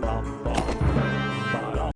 bum, bum.